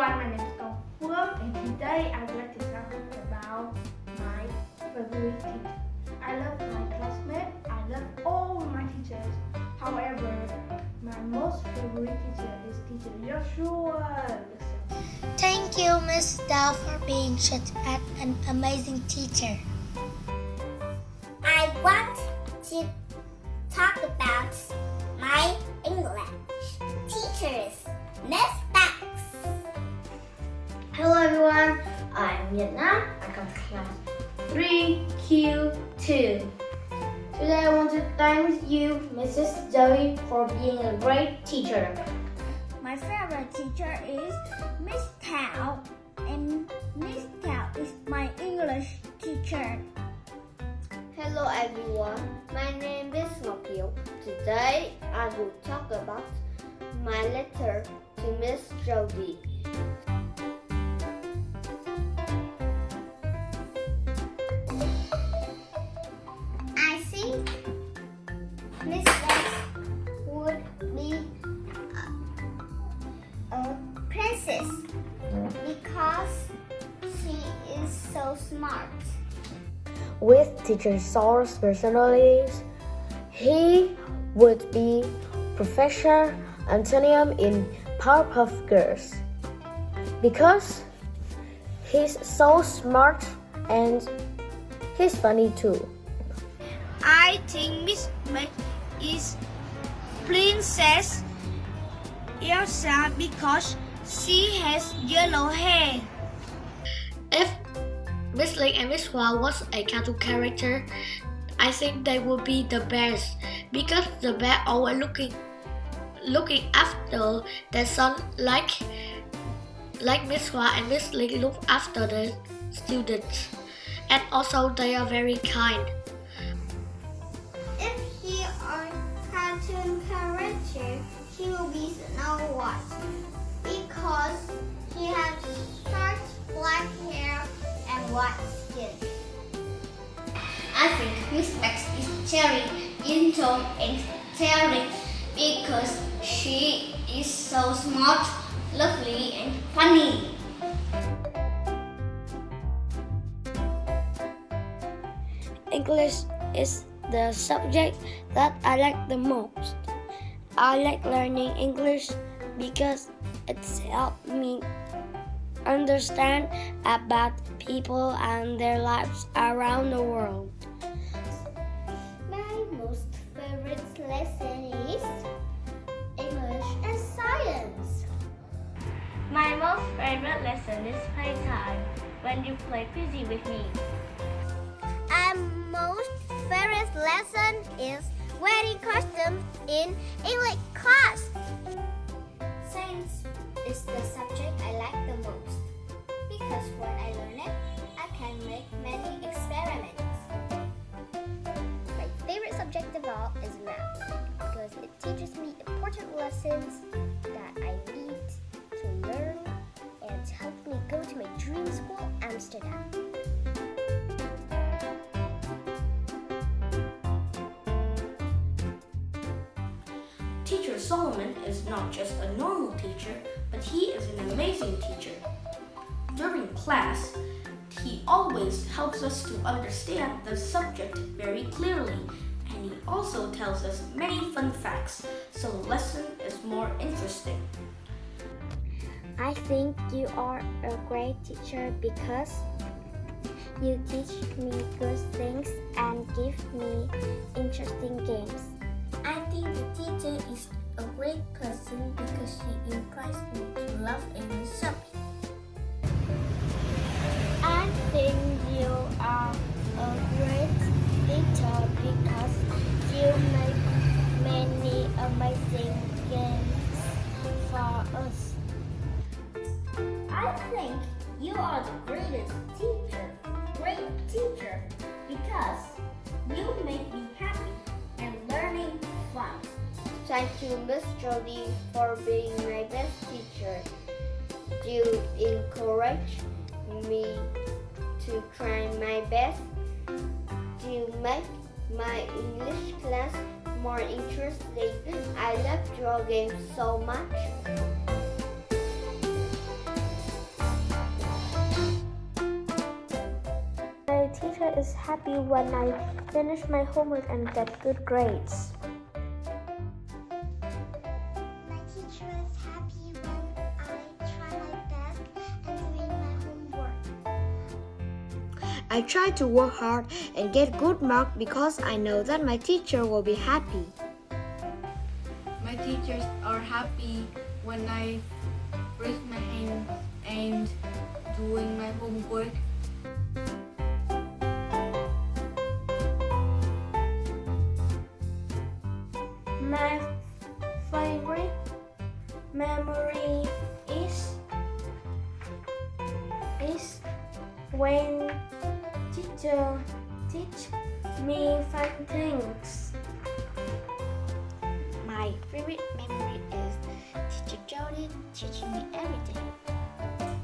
everyone, my name is Gong Phương and today I would like to talk about my favorite teacher. I love my classmates, I love all my teachers. However, my most favorite teacher is teacher Joshua. Thank you, Miss Dell, for being such an amazing teacher. I want to talk about my English teachers, Miss Bex. Hello everyone, I'm Vietnam. I come to class 3Q2. Today I want to thank you, Mrs. Zoe, for being a great teacher. My favorite teacher is Miss Tao, and Miss Tao is my English teacher. Hello everyone, my name is Ngọc Today I will talk about my letter to Miss Jody. With teacher Saul's personalities, he would be Professor Antonium in Powerpuff Girls. Because he's so smart and he's funny too. I think Miss May is Princess Elsa because she has yellow hair. Miss Lake and Miss Hua was a cartoon character, I think they would be the best because the bear always looking looking after their son like like Miss Hua and Miss Lake look after the students. And also they are very kind. If he are cartoon character, he will be Snow White because he has short black hair white skin. I think Miss Bex is Cherry, gentle and caring because she is so smart, lovely and funny. English is the subject that I like the most. I like learning English because it's helped me understand about people and their lives around the world. My most favorite lesson is English and science. My most favorite lesson is playtime when you play fizzy with me. My most favorite lesson is wearing costume in English class. Science is the subject I like the most because when I learn it, I can make many experiments. My favorite subject of all is math because it teaches me important lessons that I need to learn and help me go to my dream school, Amsterdam. Teacher Solomon is not just a normal teacher, he is an amazing teacher. During class, he always helps us to understand the subject very clearly, and he also tells us many fun facts, so the lesson is more interesting. I think you are a great teacher because you teach me good things and give me interesting games. I think the teacher is a great person because she encouraged me to love English subject. I think you are a great teacher because you make many amazing games for us. I think you are the greatest teacher, great teacher, because you make me thank you, Miss Jody, for being my best teacher. You encourage me to try my best. You make my English class more interesting. I love drawing so much. My teacher is happy when I finish my homework and get good grades. I try to work hard and get good marks because I know that my teacher will be happy. My teachers are happy when I raise my hand and doing my homework. My favorite memory is is when teacher teach me fun things. My favorite memory is teacher Jody teaching me everything.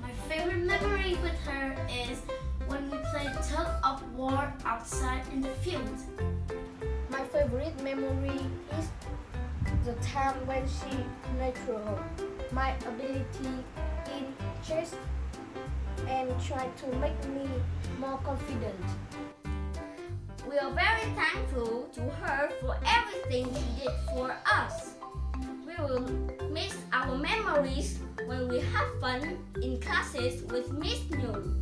My favorite memory with her is when we played tug of war outside in the field. My favorite memory is the time when she nurtured my ability in chess and try to make me more confident. We are very thankful to her for everything she did for us. We will miss our memories when we have fun in classes with Miss Noon.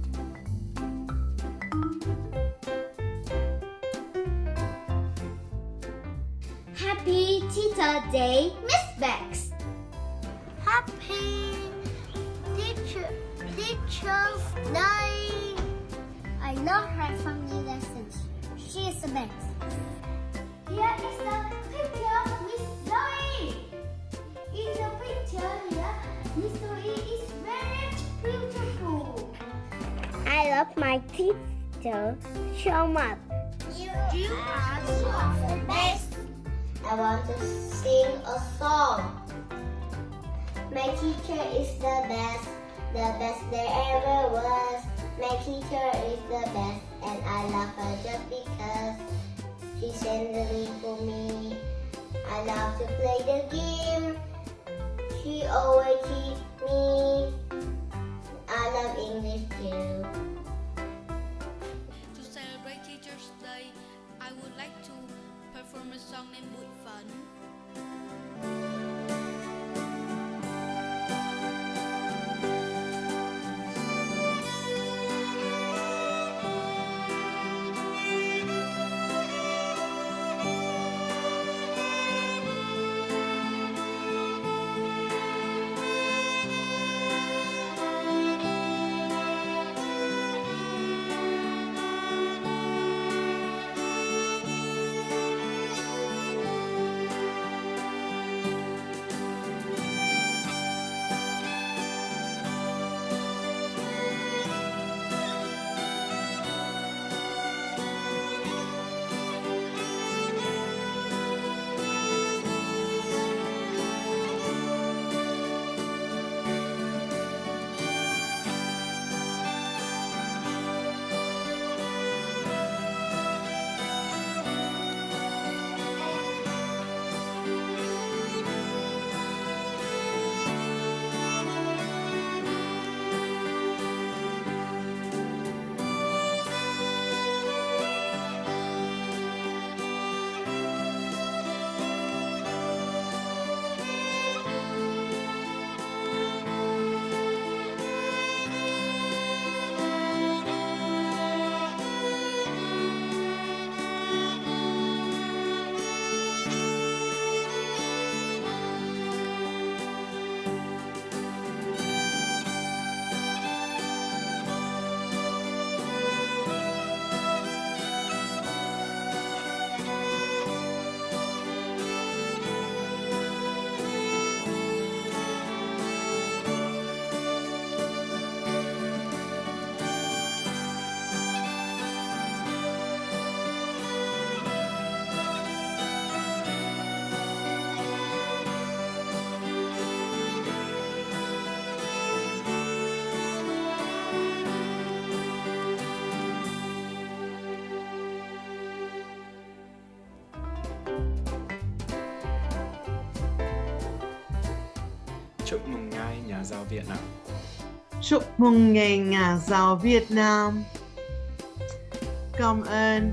Happy Teacher Day, Miss Bex. Happy Teacher Teacher's Day. I love her family lessons. She is the best. Here is the picture of Miss Zoe. In the picture here, Miss Zoe is very beautiful. I love my teacher so much. You, you are the best. I want to sing a song. My teacher is the best, the best there ever was. My teacher is the best, and I love her just because she link for me. I love to play the game. She always teach me. I love English too. To celebrate Teacher's Day, I would like to perform a song named Bụi Phấn. Chúc mừng ngày nhà giáo Việt Nam. Chúc mừng ngày nhà giáo Việt Nam. Cảm ơn.